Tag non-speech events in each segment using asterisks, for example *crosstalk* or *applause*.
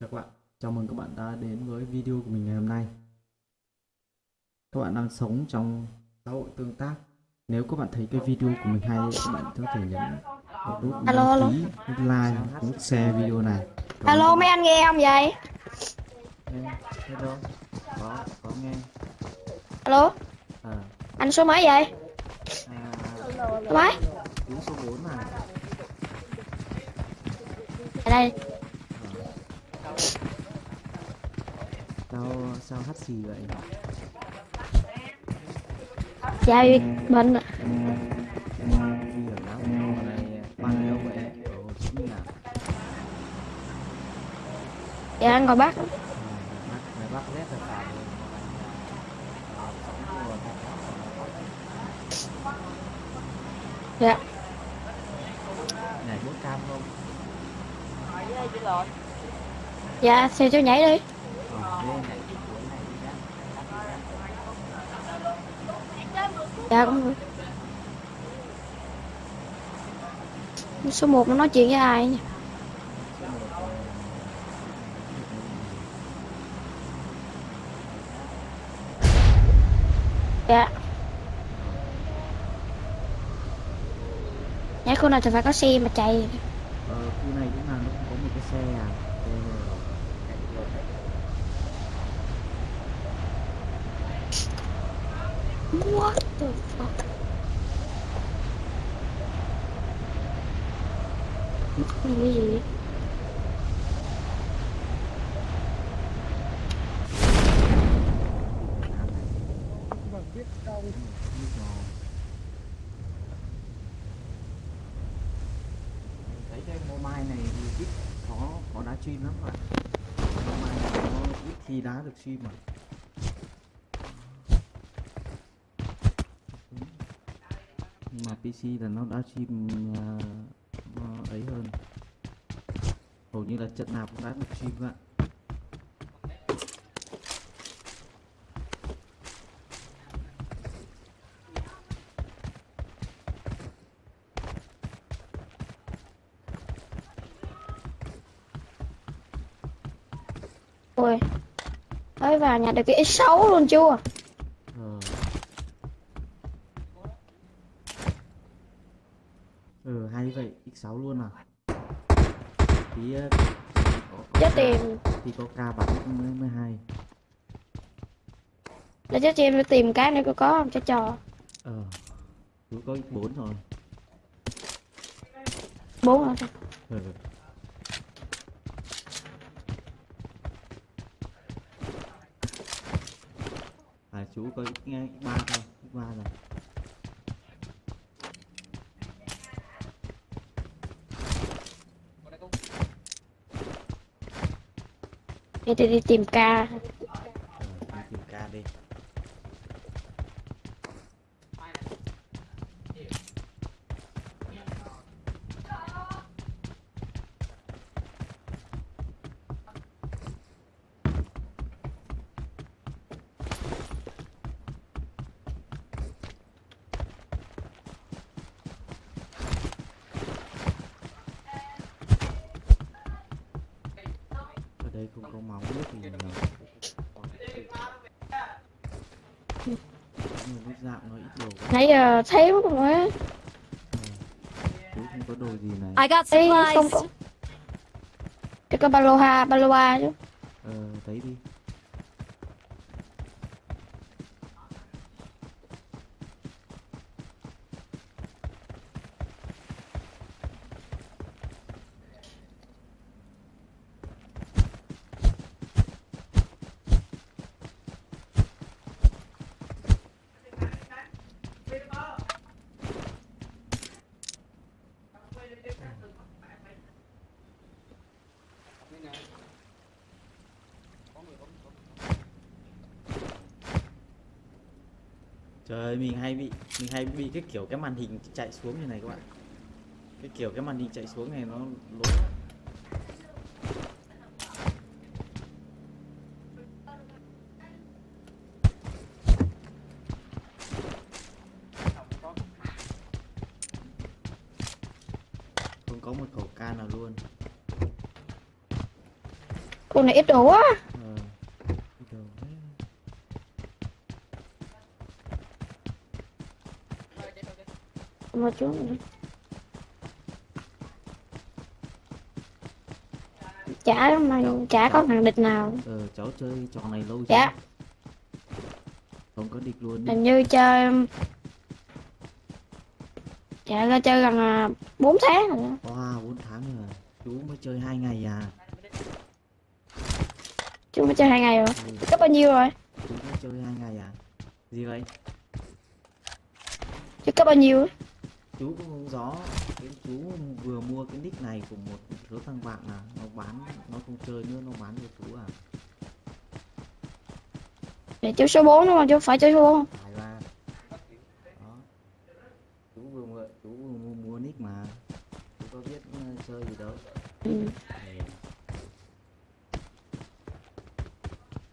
Chào các bạn, chào mừng các bạn đã đến với video của mình ngày hôm nay. Các bạn đang sống trong xã hội tương tác. Nếu các bạn thấy cái video của mình hay, các bạn có thể nhấn một nút Alo, đăng ký, nút like, nút share video này. Ơn Alo các mấy anh nghe không vậy? Nghe, hello, có, có nghe. Alo, À, anh số mấy vậy? à, Số mấy? số 4 này. Ở đây, Sao, sao hắt xì vậy? dạ bị bệnh ạ. Này à? Dạ anh ngồi bắt. Bắc. Dạ, Nhảy bốt cam không? Dạ xe cho nhảy đi. Dạ cũng được. Số 1 nó nói chuyện với ai nhỉ? Dạ. Nhảy khu này thì phải có xe mà chạy. Ờ, khu này cũng là nó cũng có một cái xe à. Xe What the fuck? Cái gì vậy? thấy cái mobile này thì ít có có đá stream lắm mà mobile này nó ít khi đá được stream mà nhưng mà PC là nó đã stream uh, à, ấy hơn hầu như là trận nào cũng đã được stream ạ Ôi. Mới vào nhà được cái X6 luôn chưa? ờ ừ hay vậy x6 luôn à. Tí ờ, Chết tìm thì có ca bắn mới mới hay. Để cho chị em đi tìm cái này có có không? Cho trò. Ờ chú có x4 rồi Bốn rồi ừ. à chú có x nghe x3 thôi x3 rồi em đi, đi tìm ca. giờ thấy mất rồi không có đồ gì này. I got Ê không supplies. có Cái có ba lô ha, ba lô ha chứ. Ờ thấy đi mình hay bị, mình hay bị cái kiểu cái màn hình chạy xuống như này các bạn. Cái kiểu cái màn hình chạy xuống này nó lố. Không có một khẩu can nào luôn. Cô này ít đồ quá. Ờ. Cái đầu đấy. Một chút. Chả mà chả có thằng địch nào. Ờ, cháu chơi trò này lâu chưa? Dạ. Không có địch luôn. Hình như chơi Dạ ra chơi gần à, 4 tháng rồi. Wow, 4 tháng rồi. à. Chú mới chơi 2 ngày à. Chú mới chơi hai ngày rồi. Ừ, Cấp bao nhiêu rồi? chú mới chơi 2 ngày à. Gì vậy? Chú cấp bao nhiêu? Chú cũng không rõ. Cái chú vừa mua cái nick này của một số thằng bạn à. Nó bán, nó không chơi nữa, nó bán cho chú à. Để chú số 4 đúng không? Chú phải chơi số 4 Phải ba. Đó. Chú vừa mua, chú vừa mua, mua nick mà. Chú có biết ờ, chơi gì đâu. ừ.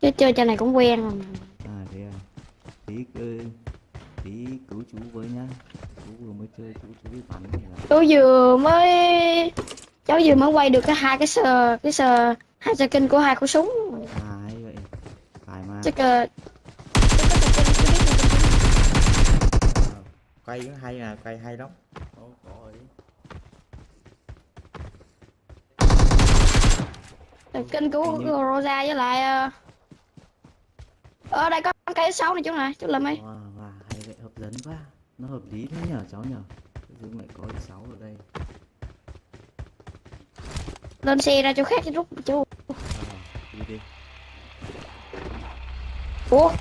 Chứ chơi trò này cũng quen rồi mà. À thế à. Tí tí cứu chú với nhá. Vừa mới chơi chú chú biết bắn là Chú vừa mới Cháu vừa mới quay được cái hai cái sờ Cái sờ Hai sờ kinh của hai khẩu súng à hay vậy. Phải mà. Chắc ờ, kinh. Ờ, quay cũng hay à, quay hay lắm. Kinh của Hình như- Rosa với lại ờ, Ở đây có cái sáu này chú này Chú làm ấy Wow, wow, hay vậy hấp dẫn quá. Nó hợp lý thế nhở cháu nhở. Dưng lại có sáu ở đây. Lên xe ra chỗ khác chứ rút chú À, đi đi. Ủa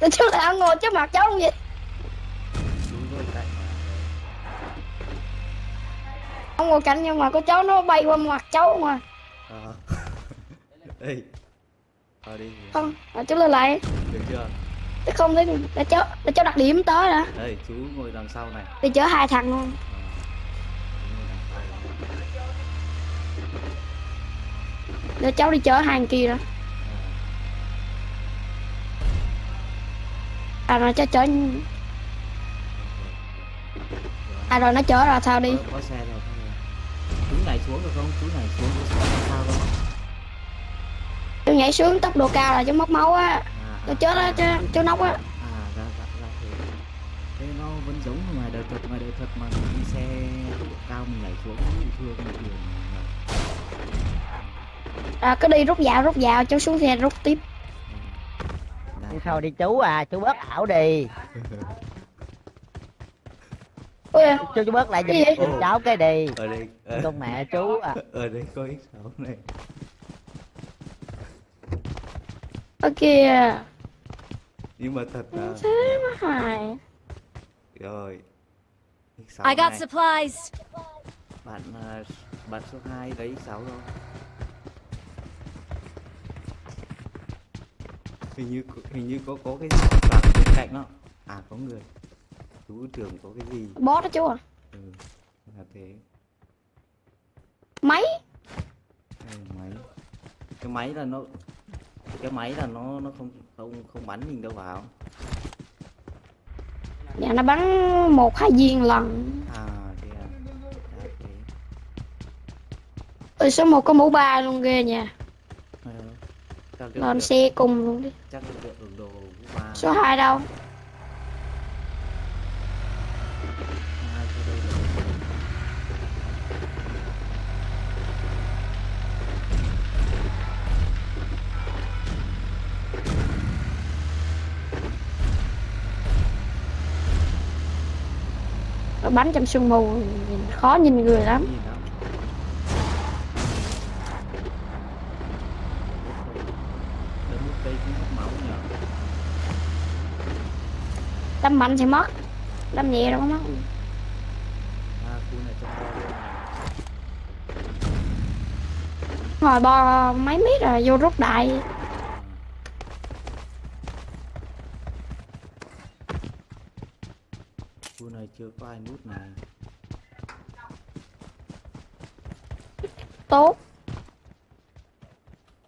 Tại chú lại ăn ngồi trước mặt cháu không vậy. Ông ngồi cạnh nhưng mà có cháu nó bay qua mặt cháu mà À. *laughs* Ê. Thôi đi. Không à, chú lên lại Được chưa? Chứ không để, để cháu để cháu đặt điểm tới đã Đây, chú ngồi đằng sau này. Đi chở hai thằng luôn này. Để cháu đi chở hai thằng kia đó À, rồi cháu chở rồi, À rồi nó chở rồi sao đi Có, có xe rồi, rồi. Chú nhảy xuống được không? Chú nhảy xuống xe sao đó. Chú nhảy xuống tốc độ cao là chú mất máu á À, Chú à, chết á à, chú, chú nóc á. À, ra, ra, ra thế. Thế nó vẫn giống như ngoài đời thật, ngoài đời thật mà mình đi xe độ cao mình nhảy xuống bị thương bình thường mà. à, Cứ đi rút dạo rút dạo chú xuống xe rút tiếp. Ừ. Chứ thôi đi chú à, chú bớt ảo đi. Ui Chú chú bớt lại giùm giùm cháu cái đi. Ở đây ở, Con mẹ chú à. ở đây có x6 này. Ở kìa nhưng mà thật Thế mà hài rồi. X6 I got này. supplies. bạn à, bạn số 2 lấy x6 rồi hình như hình như có có cái gì soạn bên cạnh đó. À có người. Chú tưởng có cái gì. Bó đó chú à? Ừ là thế. Máy? Máy. Cái máy là nó cái máy là nó nó không không không bắn mình đâu vào. Dạ nó bắn một hai viên lần. À thế à, à Ôi số 1 có mũ ba luôn ghê nha. Ờ, Lên xe cùng luôn đi. Chắc được đồ của ba. Số 2 đâu bắn trong sương mù nhìn khó nhìn người lắm. Đâm mạnh thì mất, Đâm nhẹ đâu có mất. Ngồi bo mấy mét rồi vô rút đại À. khu này chưa có ai nút này Tốt.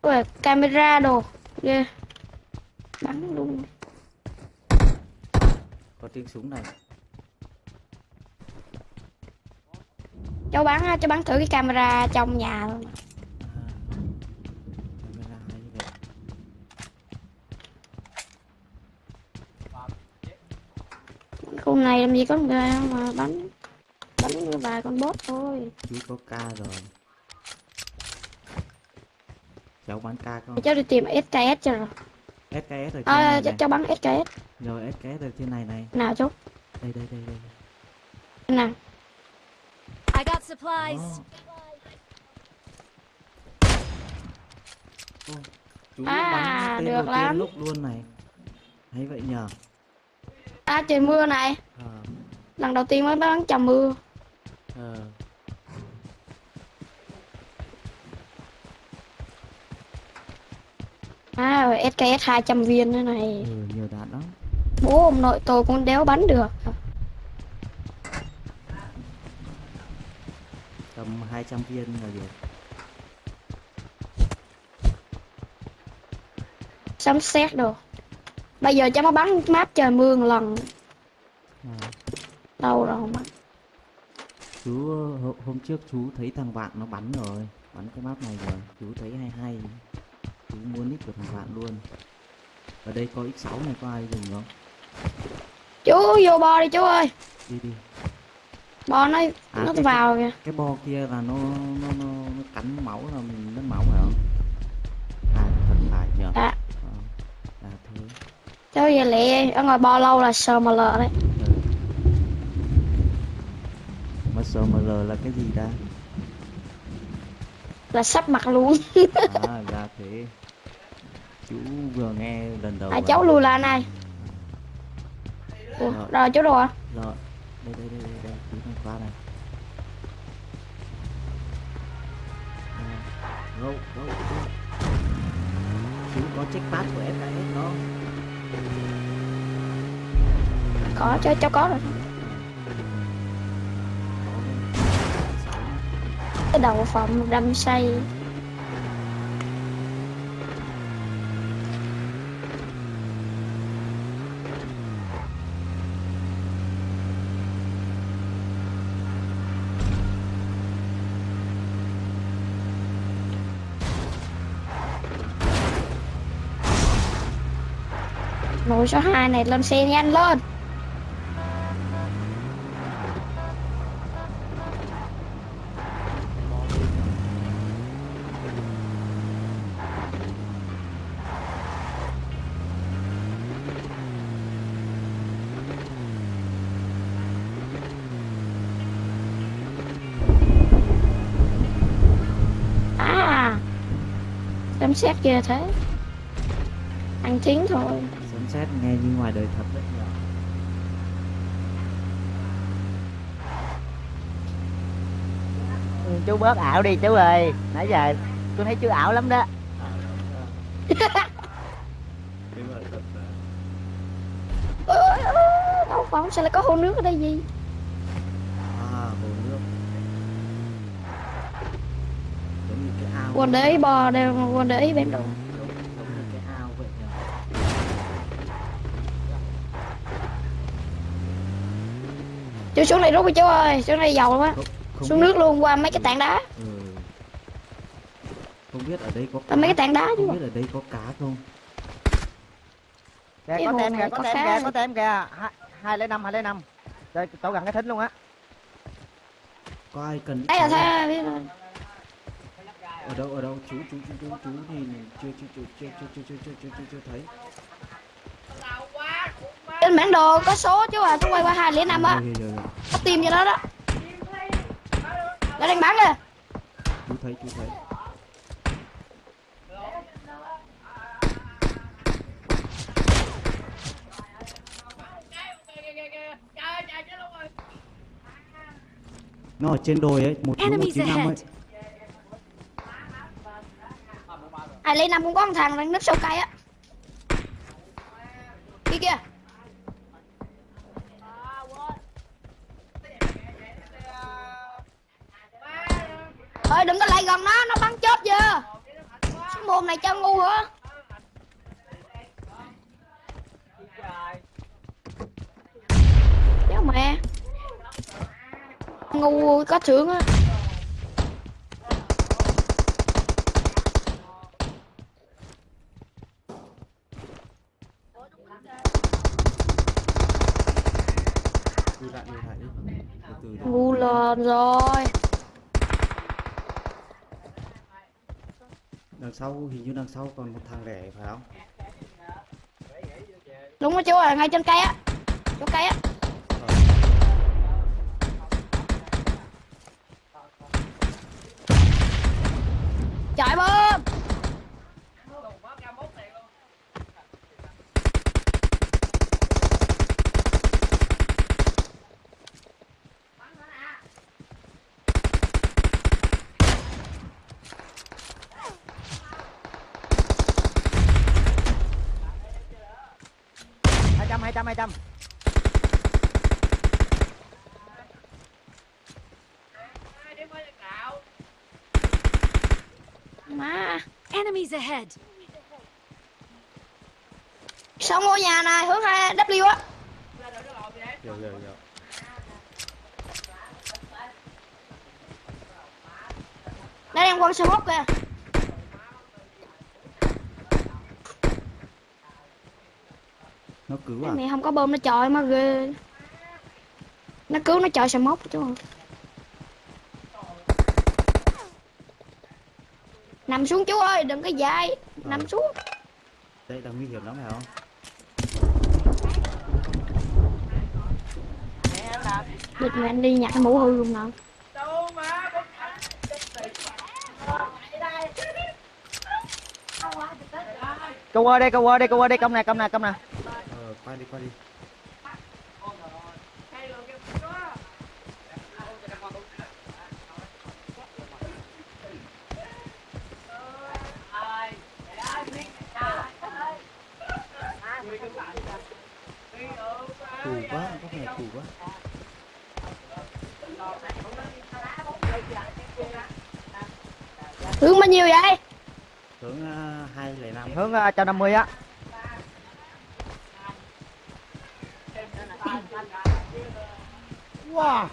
Ui, camera đồ. Ghê. Bắn luôn. Có tiếng súng này. Cháu bắn cháu bắn thử cái camera trong nhà luôn à. Hôm nay làm gì có người mà bắn bắn vài con bot thôi. Chú có ca rồi. Cháu bắn ca không? Cháu đi tìm SKS cho rồi. SKS trên à, này cháu, này. cháu bắn SKS rồi SKS ở trên này này. Nào chú đây đây đây đây. Nào. I got supplies. Ô, chú À, bắn tên được đầu tiên lắm. lúc luôn này. Hay vậy nhờ à trời mưa này. Ờ. Lần đầu tiên mới bắn chầm mưa. Ờ. À rồi SKS 200 viên nữa này. Ừ, nhiều đạn lắm. Bố ông nội tôi cũng đéo bắn được. Tầm 200 viên là được. Sấm sét đồ bây giờ cháu mới bắn map trời mưa một lần. À. đâu rồi không bắn. Chú ờ, hô- hôm trước chú thấy thằng bạn nó bắn rồi bắn cái map này rồi. Chú thấy hay hay. Chú mua nick của thằng bạn luôn. Ở đây có x6 này có ai dùng không? Chú vô bo đi chú ơi. Đi đi. Bo nó À, nó cái- vào kìa. cái bo kia là nó nó nó, nó cắn máu là mình mất máu phải không? À thật phải nhờ à Ờ. cháu về lẹ ở ngoài bo lâu là sờ mà lợ đấy. Ừ. MSML là cái gì ta? Là sắp mặt luôn. À *laughs* ra thế. Chú vừa nghe lần đầu à cháu lùi lại này. Ủa, Rồi. rồi chú đồ à? rồi. Đây đây đây đây, đây. chú này qua này. Go go go chú có check pass của SKS không có cho cháu có rồi. Cái đầu phòng đâm say. Nồi số 2 này lên xe nhanh lên À Xem xét ghê thế. Ăn tiếng thôi nghe như ngoài đời thật đấy Ừ, chú bớt ảo đi chú ơi. Nãy giờ tôi thấy chú ảo lắm đó. Ôi, Đâu phải sao lại có hồ nước ở đây gì à hồ nước. Giống như cái ao Quần để ý bò đều quần để ý bên đồ giống, giống như cái ao vậy nhờ Chú xuống này rút đi chú ơi Xuống này dầu quá Xuống biết- nước luôn qua mấy cái tảng đá ừ. không biết ở đây có Qua mấy cái tảng đá chứ không biết ở đây có cá không kìa Cái có tem kìa có tem kìa có tem kìa hai lấy năm hai lấy năm đây chỗ gần cái thính luôn á có ai cần Đây là cháu sao biết rồi ở đâu ở đâu chú chú chú chú chú thì chưa chưa chưa chưa chưa chưa chưa chưa chưa thấy Trên bản đồ có số chú à Chú quay qua hai lẻ năm á. Rồi, rồi, rồi. Có tìm cho nó đó. Nó đang bắn kìa chú thấy chú thấy. Nó ở trên đồi ấy một một chín năm ấy. Hai lẻ năm cũng có một thằng đang nấp sau cây á thôi đừng có lại gần nó, nó bắn chết chưa? Cái mồm này cho ngu hả? Cháu mẹ. Ngu có thưởng á lùi lại lùi lại đi từ từ đi. ngu lên rồi đằng sau, hình như đằng sau còn một thằng lẻ phải không? Đúng rồi chú ơi, ngay trên cây á. Chỗ cây á. Trời chạy hai trăm hai trăm hai trăm má Enemies ahead. xong ngôi nhà này hướng hai W á? Hiểu hiểu đây em quân sơ hốt kìa. Nó cứu à? mẹ không có bơm nó chọi mà ghê. Nó cứu nó chọi sờ mốc chú nằm xuống chú ơi đừng có dai nằm xuống. Đây là nguy hiểm lắm phải không? Địt mẹ anh đi nhặt cái mũ hư luôn nào câu qua đây câu qua đây câu qua đây công này công này công này. Ờ qua đi qua đi 150 á Wow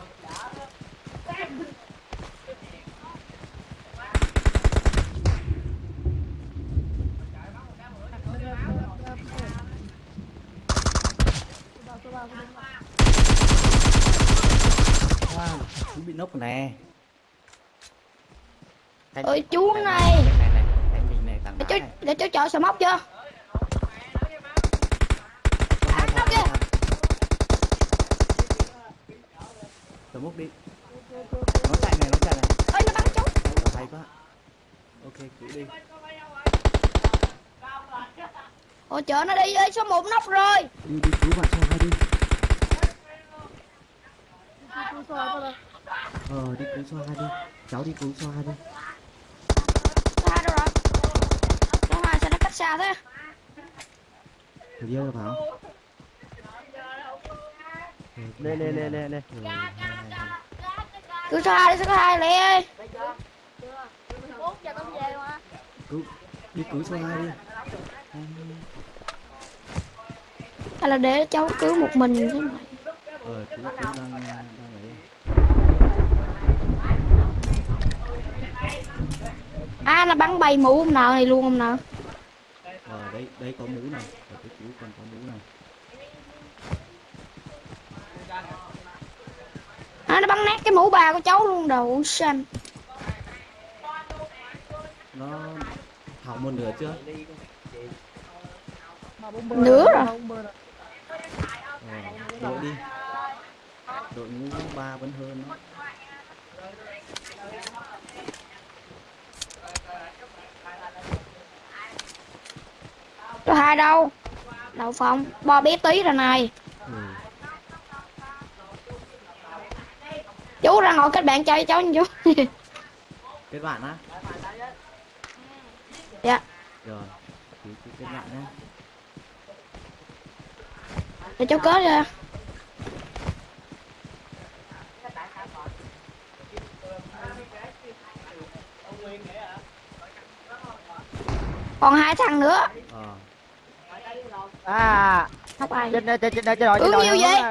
Wow, bị nốc nè Ôi chú này để chú để chú chọi sờ mốc chưa. Tớ múc đi. Nó chạy này nó chạy này. Ơi nó bắn chú hay quá. Ok cứ đi. Ôi chợ nó đi ơi số một nóc rồi. Đi đi cứu bạn sao đi. Ờ đi cứu xoa hai đi. Cháu đi cứu xoa hai đi. Hai đâu rồi số cách xa thế Thử đi đâu vào lên lên lên lên lên cứ số hai đi số hai ơi. Cứu đi cứu xoa hai đi. Hay là để cháu cứu một mình thế này ờ cứu cứu đang đang ấy. À nó bắn bay mũ ông nào này luôn ông nào? ờ đây đây có mũ này ở cái cứu còn có mũ này. À nó bắn nát cái mũ bà của cháu luôn đầu xanh. Nó hỏng một nửa chưa? Nữa rồi. Ờ, đội đi. Đội ngũ ba vẫn hơn nó số hai đâu? Đậu phòng bo bé tí rồi này. Ừ. chú ra ngồi kết bạn chơi cháu nha chú. *laughs* Kết bạn á? Dạ. Rồi cứ cứ kết bạn nhé để cháu kết ra. Còn hai thằng nữa à. Không ai trên trên trên trên trên đội Ừ, trên đội nhiều vậy?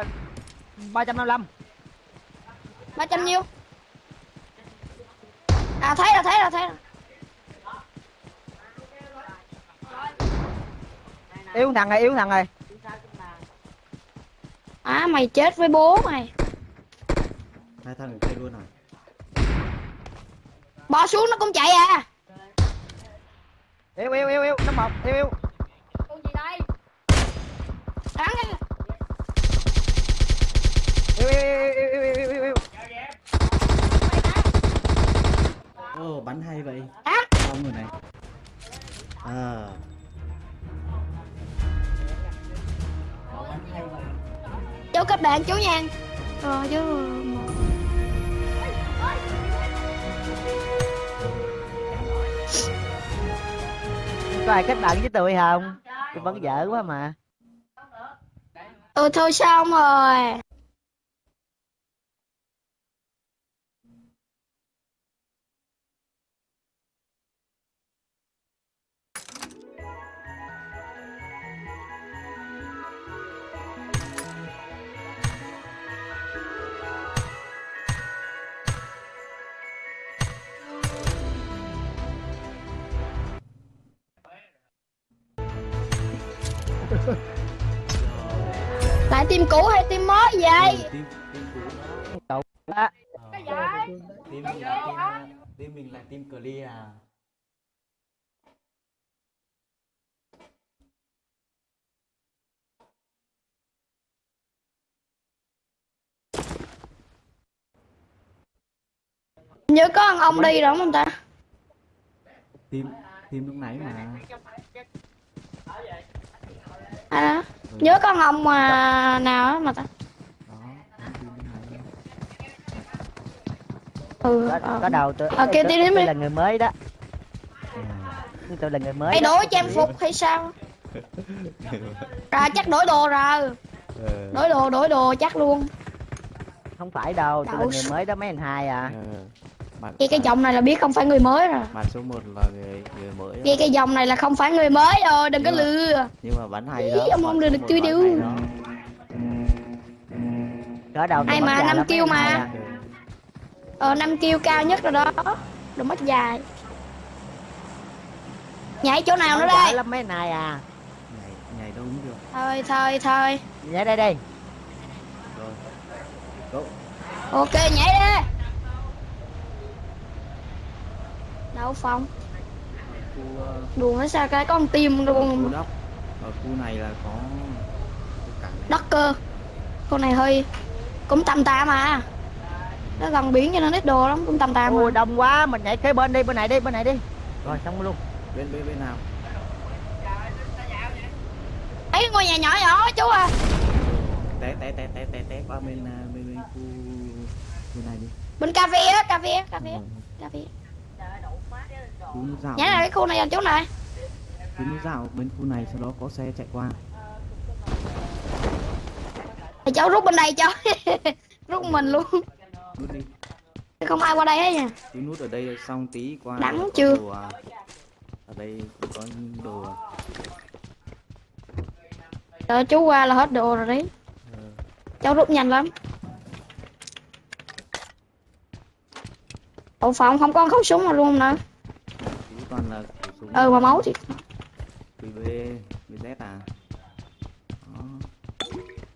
ba trăm năm mươi lăm. ba trăm nhiêu? À thấy rồi thấy rồi thấy rồi. Yếu thằng này yếu thằng này. À mày chết với bố mày. Hai thằng kia luôn à? Bò xuống nó cũng chạy à. Yêu yêu yêu yêu nó một yêu yêu kết bạn chú nha Rồi chú có ai kết bạn với tôi không? Tôi vẫn dở quá mà. Ừ thôi xong rồi cậu á Ờ, tim mình là tim tim mình là tim clear à. Nhớ có thằng ông đi rồi không ta. Tim tim lúc nãy mà. À, Nhớ có thằng ông mà nào á mà ta Ừ có, ờ. có đầu tôi Ờ, kêu tôi, tí đến tôi là người mới đó à. tôi là người mới đổi trang phục hay sao *laughs* Rồi chắc đổi đồ rồi Ờ, Đổi đồ đổi đồ chắc luôn không phải đâu tôi là người mới đó mấy anh hai à ờ. bạn Cái dòng này là biết không phải người mới rồi bạn số 1 là người người mới đó. Cái cái dòng này là không phải người mới rồi Đừng có Nhưng mà- lừa nhưng mà bắn hay Ý, đó ông không số được điêu. hay đó. cỡ đầu tôi Ai mà năm kêu mà. Ờ năm kêu cao nhất rồi đó. Đừng mất dài. Nhảy chỗ nào nữa đây? lắm mấy hai à. Nhảy nhảy đâu cũng được. Thôi thôi thôi. Nhảy đây đi rồi. Go. Ok nhảy đi. Đậu phòng. Ờ, Đùa nó sao cái có con tim luôn. đất ở khu này là có này Đất cơ. Con này hơi Cũng tầm tạm mà Nó gần biển cho nên ít đồ lắm Cũng tầm tạm ôi đông quá mình nhảy kế bên đi bên này đi bên này đi. Rồi xong luôn. Bên bên bên nào? Ấy ngôi nhà nhỏ nhỏ chú à. Té té té té té té qua bên à, bên bên khu bên này đi. Bên cà phê á cà phê á cà phê cà phê. Nhảy là cái khu này là chú này. Chú dạo bên khu này sau đó có xe chạy qua. Thì cháu rút bên đây cháu *laughs* Rút mình luôn nút đi. Không ai qua đây hết nha. Chú nút ở đây xong tí qua Đắng chưa? đồ à. ở đây cũng có đồ à. Đợi chú qua là hết đồ rồi đấy Ờ, Cháu rút nhanh lắm. Ủa phòng không? Có khẩu súng nào luôn nữa chú toàn là khẩu súng Ừ mà máu thì QB BZ à? Đó.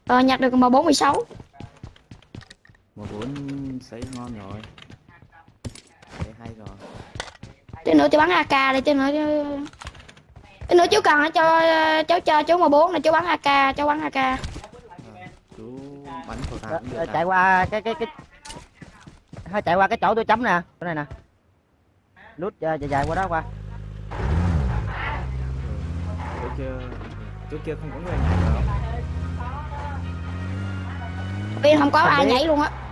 Ờ nhặt được mà 46 một bốn sấy ngon rồi. Thấy hay rồi. Tí nữa chú bắn AK đây tí nữa chứ Tí nữa chú cần cho cháu cho chú mà bốn này chú bắn AK cháu bắn AK chú bắn cũng được ờ, à? chạy qua cái cái cái thôi chạy qua cái chỗ tôi chấm nè chỗ này nè. Nút ờ, chạy chạy qua đó qua. Chỗ kia chỗ kia không có người nhảy đâu Bên không có ai nhảy luôn á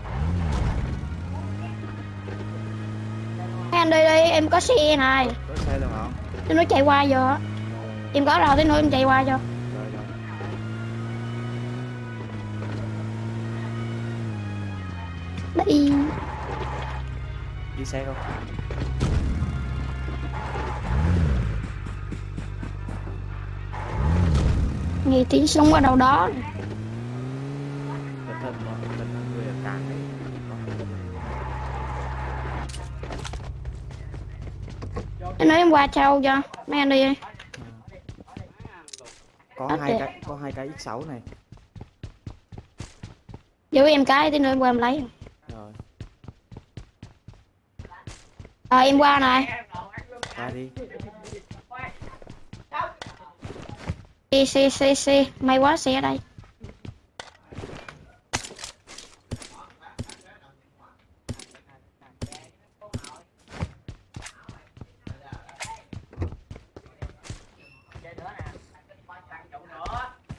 Mấy anh đi đi em có xe này. Có xe không Tí nữa chạy qua giờ á. Em có rồi tí nữa em chạy qua cho Đi. Đi xe không? Nghe tiếng súng ở đâu đó thận có cẩn thận người ở cảng đấy Tí nữa em qua trâu cho. Mấy anh đi đi. Có hai cái có hai cái x6 này. Giữ em cái tí nữa em qua em lấy. Rồi. Rồi em qua này. Ra đi. Xe xe xe xe may quá xe ở đây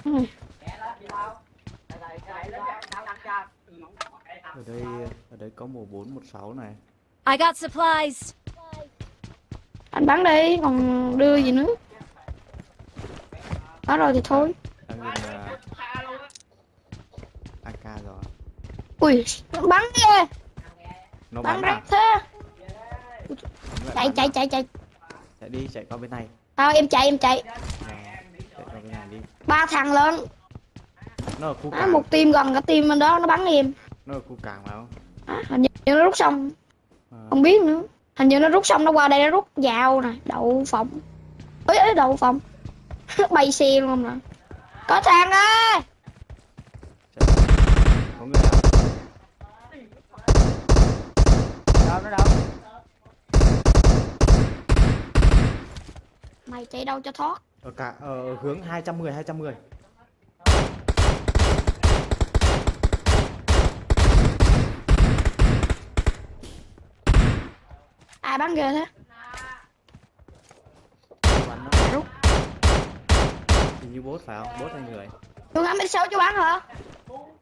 Ừ. ở đây ở đây có một sáu này. I got supplies. anh bắn đi còn đưa gì nữa? Đó rồi thì thôi. Đang là AK rồi. Ui bắn ghê nó bắn bắn à? thế. Chạy chạy à? chạy chạy. Chạy đi chạy qua bên này. Thôi em chạy em chạy. Chạy qua bên này đi. Ba thằng lên nó ở khu à, cảng. một team gần cả team bên đó nó bắn em nó ở khu cảng phải không à, hình như nó rút xong à, không biết nữa. Hình như nó rút xong nó qua đây nó rút vào nè đậu phộng. Ấy ấy đậu phộng. *laughs* Bay xe luôn không nè. Có thằng ơi! Người nào? Đâu nó đâu? Mày chạy đâu cho thoát? Ở cả ở hướng 210 210 ai bắn ghê thế. Bắn nó rút. Hình như bốt phải không? Bốt hay người? Chú ngắm mấy sáu chú bắn hả?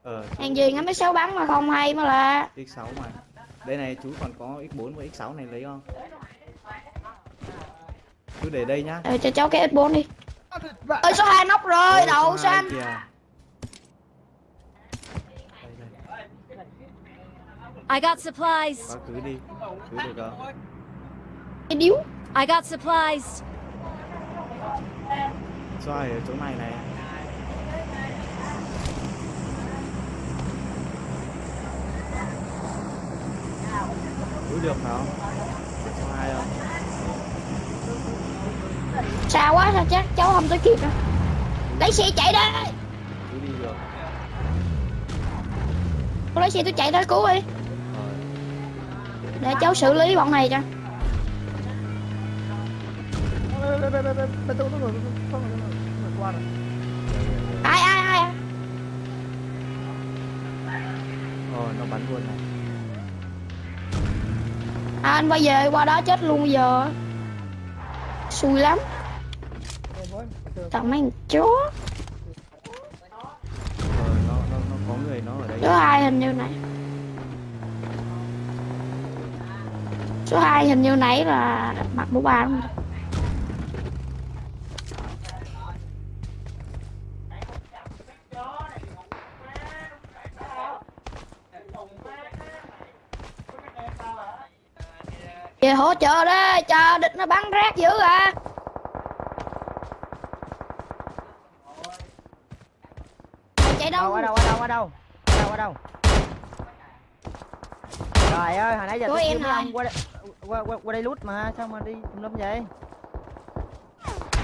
Ờ hàng gì ngắm mấy sáu bắn mà không hay mà là x6 mà. Đây này chú còn có x4 và x6 này lấy không? Chú để đây nhá. Ờ, cho cháu cái S4 đi. Ơi số 2 nóc rồi đậu số số hai anh? kìa. Đây, đây. I got supplies. quá khứ đi. Khứ được không cái điếu. I got supplies. xoay ở chỗ này này. Khứ được không? Số hai không xa quá sao chắc cháu không tới kịp đâu. Lấy xe chạy đi. Khứ đi được. Tôi lấy xe tôi chạy tới cứu đi. Rồi. Để cháu xử lý bọn này cho bên bên bên bên tôi tôi tôi qua rồi ai ai ai ờ nó bắn luôn này à, anh bây giờ qua đó chết luôn giờ xui lắm tao mấy chó có người nó ở đây số hai hình như này số 2 hình như nãy là mặt mũ ba đúng không hỗ trợ đó cho địch nó bắn rác dữ à. Chạy đâu? Ở đâu ở đâu ở đâu ở đâu ở đâu. Trời ơi hồi nãy giờ tôi em ông qua qua, qua, qua đây lút mà sao mà đi tùm lum vậy?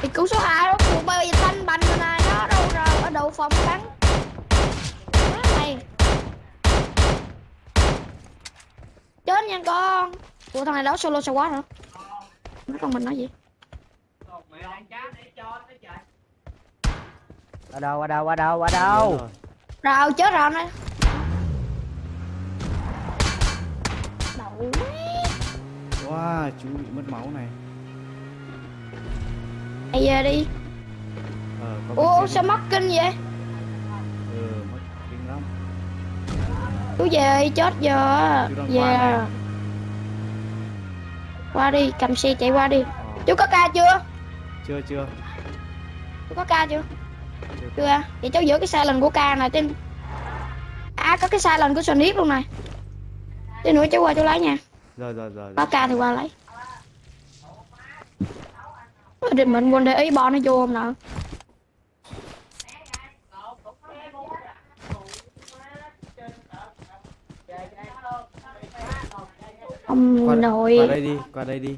Thì cứu số 2 đó cuộc bây giờ thanh bành rồi này nó đâu rồi ở đầu phòng bắn. Này chết nha con ủa thằng này đấu solo sao quá hả? Nó con mình nói gì? Ở đâu ở đâu ở đâu ở đâu? Rồi. Chết rồi này đậu wow chú bị mất máu này. Mày về đi. Ờ ủa sao mất kinh vậy? Ừ mất kinh lắm. Chú về chết giờ. Về nè. Qua đi cầm xe chạy qua đi. Ờ, chú có ca chưa? Chưa chưa. Chú có ca chưa? Chưa. Chưa vậy cháu giữ cái silent của ca này trên à có cái silent của Sonic luôn này. Tí nữa cháu qua chú lấy nha. Rồi rồi rồi có ca thì qua lấy. Định mình quên để ý bo nó vô không nè Ông qua, nội Qua đây đi, qua đây đi.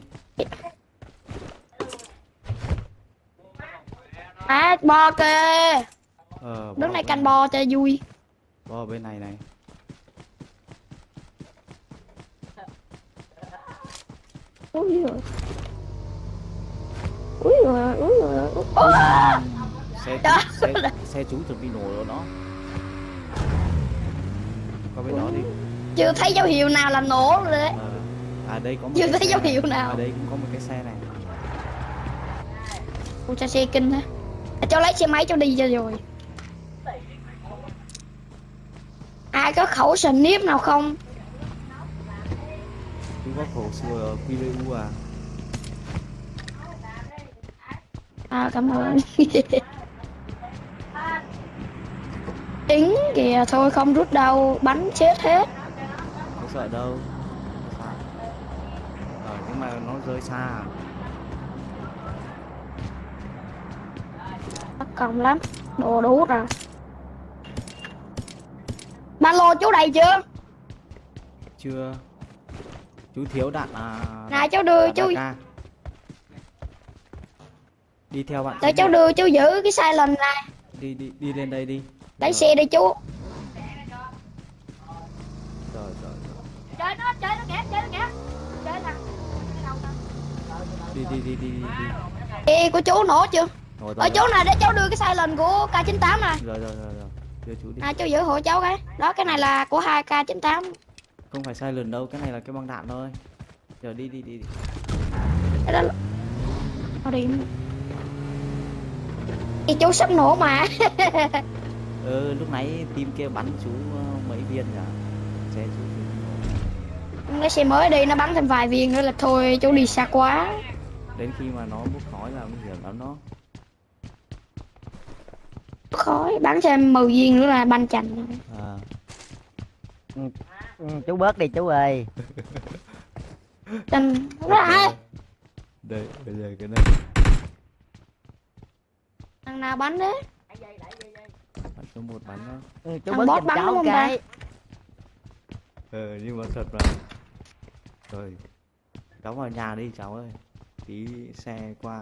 À, bo kìa ờ, Đứng này canh bo cho vui. Bo bên này này. Úi rồi Úi rồi, úi rồi Úi Xe, xe, xe chú chuẩn bị nổ rồi nó Qua bên đó đi. Chưa thấy dấu hiệu nào là nổ rồi đấy. À à đây có một Chưa thấy dấu hiệu nào. ở đây cũng có một cái xe này. Ủa sao xe kinh hả à, cho lấy xe máy cho đi cho rồi. Ai có khẩu nếp nào không? Chú có khẩu QBU à. À cảm ơn. Tính kìa thôi không rút đâu bắn chết hết. Không sợ đâu Không sợ. ờ nhưng mà nó rơi xa. Bất công lắm đồ đủ rồi. Ba lô chú đầy chưa? Chưa. Chú thiếu đạn à này cháu đưa chú AK. đi theo bạn để xuống cháu đưa chú giữ cái sai lầm này. Đi đi đi lên đây đi. Lấy xe đi chú rồi rồi rồi. chơi nó chơi nó kìa chơi nó kìa chơi nè đi đi đi đi đi xe của chú nổ chưa? Rồi ở rồi chú này để cháu đưa cái sai lầm của K98 này rồi rồi rồi rồi. Đưa chú đi. À chú giữ hộ cháu cái. Đó cái này là của hai K98 không phải sai lần đâu cái này là cái băng đạn thôi. Giờ đi đi đi, đi. đó Thôi đi. Thì chú sắp nổ mà. *laughs* Ừ lúc nãy team kia bắn chú ờ, mấy viên nhỉ? Xe chú lấy xe mới đi nó bắn thêm vài viên nữa là thôi chú đi xa quá đến khi mà nó bốc khói là nguy hiểm lắm đó. Khói bắn thêm 10 viên nữa là banh chành à, Ừ, chú bớt đi chú ơi. Chành nó ai đây bây giờ cái này. Thằng nào bắn đấy? Bắn số một bắn đó. Ừ, chú Thằng bớt bắn cháu không ta? cái ờ nhưng mà thật mà. Rồi cháu vào nhà đi cháu ơi tí xe qua.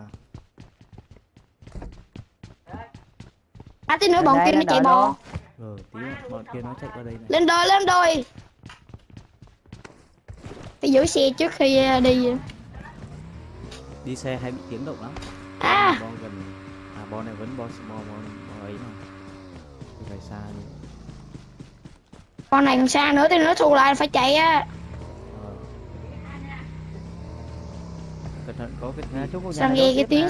À tí nữa bọn kia nó chạy bò. ờ tí bọn kia nó chạy qua đây này. Lên đôi lên đôi phải giữ xe trước khi ờ, đi. Đi xe hay bị tiếng động lắm. À. Bo gần à bo này vẫn bo bo bo, bo ấy mà. Đi phải xa đi con này còn xa nữa tí nữa thu lại phải chạy á thận có cái à, cô nhà sao này nghe đốt cái tiếng?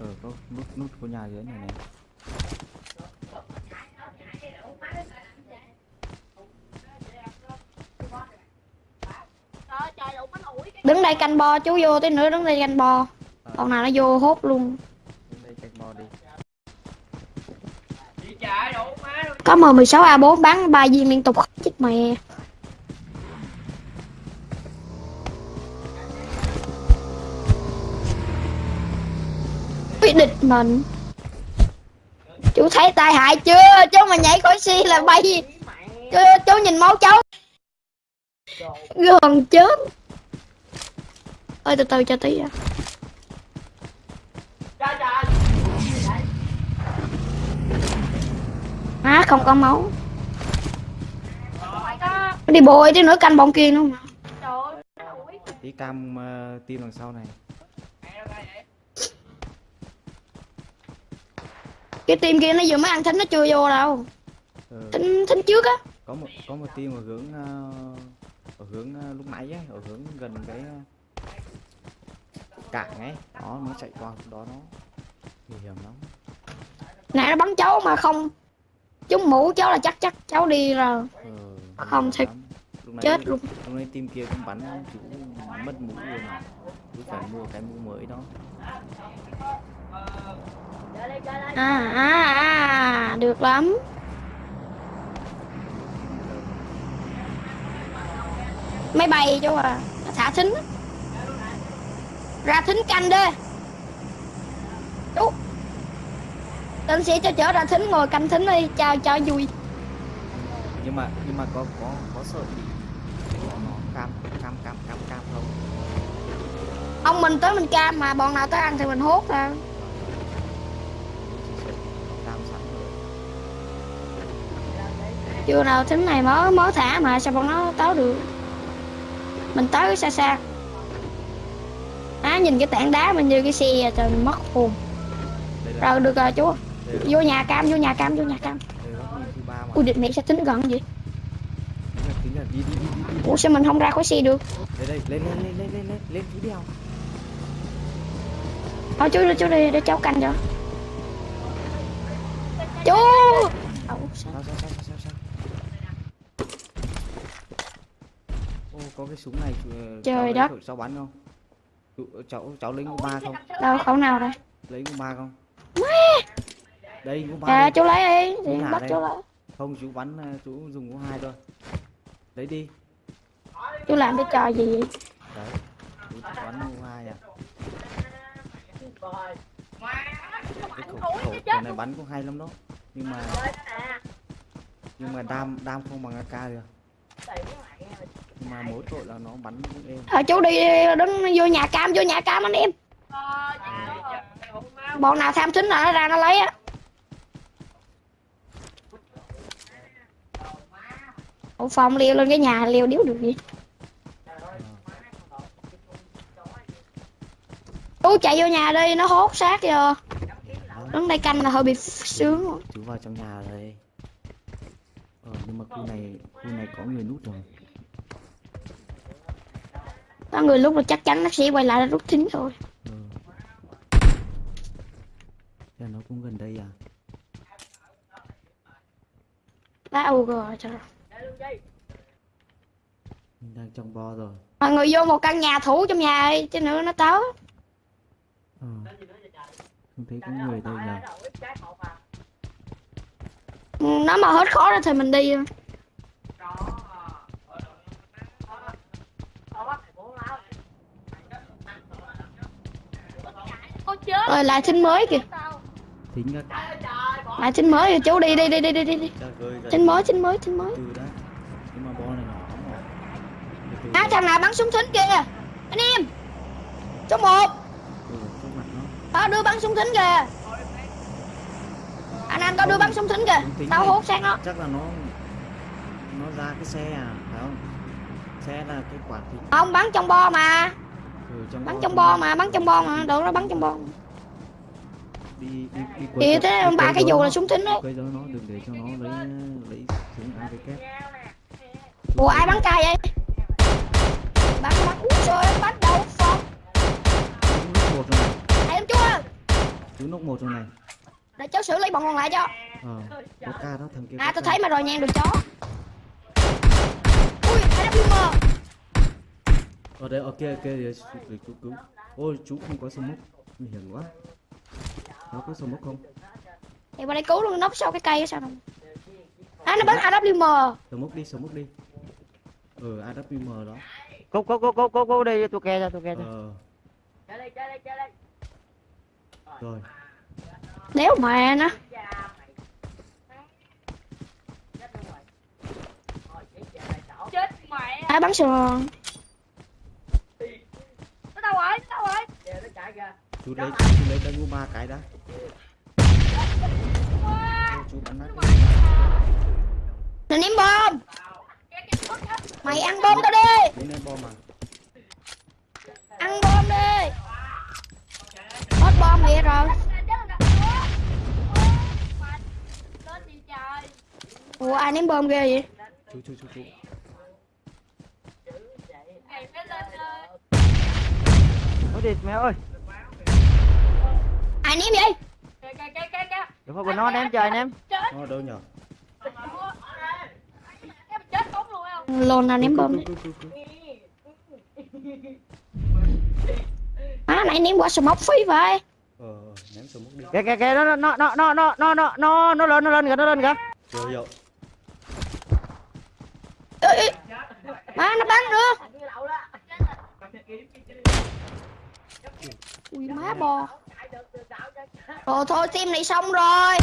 ờ có nút nút của nhà dưới này này đứng đây canh bo chú vô tí nữa đứng đây canh bo con nào nó vô hốt luôn. Đến đây chạy bo đi có M16A4 bắn ba viên liên tục chết mẹ bị địch mình. Chú thấy tai hại chưa? Chú mà nhảy khỏi xe là bay. Chú, chú nhìn máu cháu. Gần chết. Ơi từ từ cho tí à à không có máu. Đi bồi tí nữa canh bọn kia nữa mà. Tí cam ờ, uh, tim đằng sau này. Cái team kia nó vừa mới ăn thính nó chưa vô đâu. Ờ, thính thính trước á. Có một có một team ở hướng ờ, ở hướng ờ, lúc nãy ấy ở hướng gần cái ờ, cảng ấy. Đó nó chạy qua đó nó nguy hiểm lắm. Nãy nó bắn cháu mà không trúng mũ cháu là chắc chắc cháu đi rồi ờ, Không thì chết luôn. lúc nãy team kia cũng bắn chú mất mũ luôn mà. Chú phải mua cái mũ mới đó à à à được lắm. Máy bay chú à thả thính ra thính canh đi. Chú. Tên sẽ cho chở ra thính ngồi canh thính đi cho cho vui. Nhưng mà nhưng mà có có có sợ bị nó cam cam cam cam cam không? Ông mình tới mình cam mà bọn nào tới ăn thì mình hốt ra Chỉ sợ nó cam sẵn rồi chưa nào tính này mới mới thả mà, sao bọn nó tới được? Mình tới xa xa. Á, nhìn cái tảng đá mình như cái xe à, trời mất hồn. Rồi, được rồi, chú. Vô nhà cam, vô nhà cam, vô nhà cam. Ui, địch mẹ sẽ tính gần vậy ủa, sao mình không ra khỏi xe được? Đây đây lên lên lên lên lên lên lên chú thôi chú chú đi, để cháu canh cho. Chú! Sao? sao sao sao sao sao ô có cái súng này Trời đất. cháu bắn không? Cháu cháu lấy ngũ ba không? Đâu khẩu nào đây lấy ngũ ba không? Đây ngũ ba à chú lấy đi thì bắt đây. chú lấy. Không chú bắn ờ, chú dùng ngũ hai thôi. Lấy đi. Chú làm cái trò gì vậy? Đấy chú bắn ngũ hai à. Cái khẩu, khẩu, khẩu này bắn cũng hay lắm đó. Nhưng mà nhưng mà đam đam không bằng AK được mà mỗi tội là nó bắn êm thôi chú đi đến vô nhà cam vô nhà cam anh em. Bọn nào tham thính là nó ra nó lấy á. Ủa phòng liều lên cái nhà liều điếu được gì? Chú chạy vô nhà đi nó hốt xác rồi đứng đây canh là hơi bị sướng. Rồi. chú vào trong nhà rồi. Ờ nhưng mà khu này khu này có người nút rồi có người lúc là chắc chắn nó sẽ quay lại rút thính rồi ờ Thế là nó cũng gần đây à? Lá u rồi trời ơi. mình đang trong bo rồi. Mọi người vô một căn nhà thủ trong nhà đi chứ nữa nó tới. Ờ. Không thấy có người đây nhờ. Ừ, nó mà hết khó ra thì mình đi rồi lại thính mới kìa. Thính các lại thính mới kìa chú đi đi đi đi đi đi. Thính mới thính mới thính mới. à thằng nào bắn súng thính kìa. Anh em. Số một. Ừ, tao đưa bắn súng thính kìa. Anh anh tao đưa bắn súng thính kìa. tao hốt xác nó. Chắc là nó nó ra cái xe à phải không? Xe là cái quả thịt không bắn trong bo mà. Ừ, trong bắn bo trong bo mà bắn trong bo mà. Được nó bắn trong bo đi đi đi thì quấy thế đi ba cái dù là súng thính đấy quấy rối nó đừng để cho nó lấy lấy súng AVK ủa ai bắn cay vậy? Bắn bắn. Úi trời bắn đâu phong chú nốc một rồi này. Em chú ơi chú nốc một rồi này. Để cháu xử lý bọn còn lại cho. Ờ có ca đó thằng kia à tôi thấy mà rồi nha được chó. Ui hai WM ở đây ok ok để chú cứu. Ôi chú không có smoke nguy hiểm quá nó có smoke không? Thì qua đây cứu luôn nóc sau cái cây sao đâu à nó bắn AWM smoke đi smoke đi. Ừ AWM đó. Cố cố cố cố cố cố đi tôi kè cho tôi kè cho. ờ. Rồi. Đéo mà nó. Ai bắn sườn chú lấy chú lấy cái ngu ba cái đã. Chú bắn nát ném bom. Mày ăn bom tao đi. Em bom mà Ăn bom đi. Hết bom vậy rồi. Ủa ai ném bom ghê vậy? Chú chú chú chú. Ôi đi mẹ ơi. Ai ném vậy Đừng có quên nó ném trời ném. nó ở đâu nhở Lồn nào ném bom. Má nãy ném quả smoke phí vậy. Ờ ném smoke đi. Kìa kìa kìa nó nó nó nó nó nó nó nó nó lên nó lên kìa nó lên kìa. Ê, ê. Má nó bắn nữa. Ui má bò Rồi thôi team này xong rồi.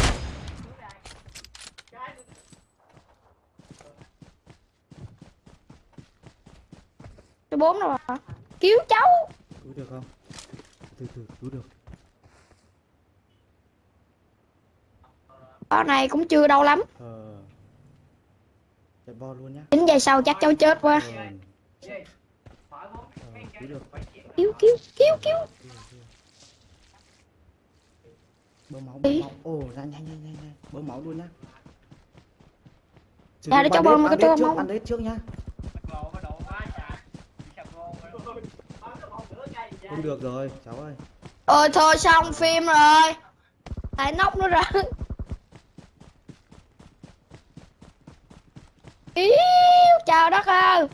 Số 4 rồi hả? Cứu cháu. Cứu được không? Từ từ cứu được. Con này cũng chưa đâu lắm. Ờ. Chạy bo luôn nhá. Tính giây sau chắc cháu chết quá. Ờ, ờ cứu được. Cứu cứu cứu cứu bơm máu bơm Ý. máu. Ồ nhanh nhanh nhanh nhanh nhanh. Bơm máu luôn nhá. Sử dụng để cho bơm, để cho trước, bơm. bandage trước nhá. Không được rồi cháu ơi. Ôi thôi xong phim rồi. Lại nóc nữa rồi Ý, chào đất ơi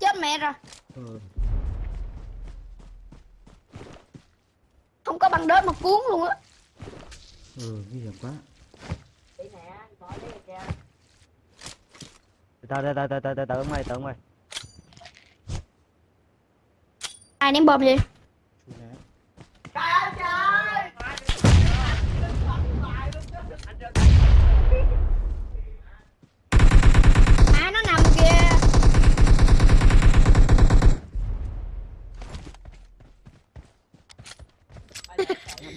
chết mẹ rồi ừ. không có băng đớt mà cuốn luôn á ừ nguy hiểm quá tao tao tao tao tao tao tao mày tao mày ai ném bom gì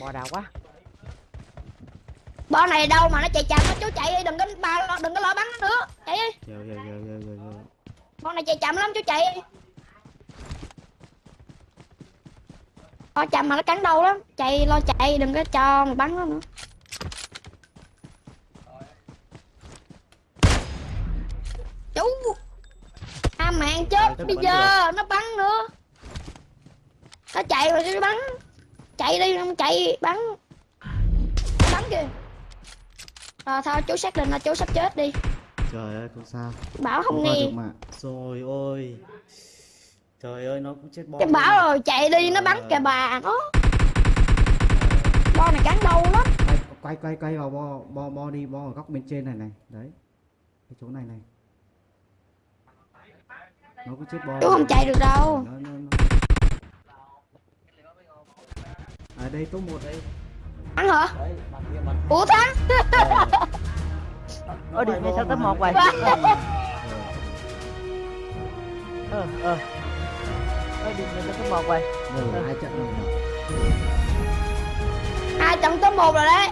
bò đào quá. Bo này đâu mà nó chạy chậm nó chú chạy đi đừng có ba đừng có lo bắn nó nữa. Chạy đi. Hiểu hiểu hiểu hiểu hiểu hiểu con này chạy chậm lắm chú chạy đi. Lo chậm mà nó cắn đầu lắm. Chạy lo chạy đừng có cho mà bắn nó nữa. Chú. À mạng chết Trời, bây giờ nó bắn nữa. Nó chạy rồi nó bắn chạy đi không chạy bắn. Bắn kìa. Rồi thôi chú xác định là chú sắp chết đi. Trời ơi không sao? Bảo không nghe. rồi ôi. Trời ơi nó cũng chết bom cái bảo rồi chạy đi nó bắn kìa bà nó. Bo này cắn đầu lắm. Quay quay quay quay vào bo bo bo đi bo ở góc bên trên này này. Đấy. Cái chỗ này này. Nó cũng chết bo chú không chạy được đâu. Nó, nó, nó. À đây top một đây. Thắng hả? Ủa thắng ơ đi về sao tới một vậy? ờ ờ. Ơ đi về sao tới một vậy? Rồi hai trận rồi. Hai trận top một rồi đấy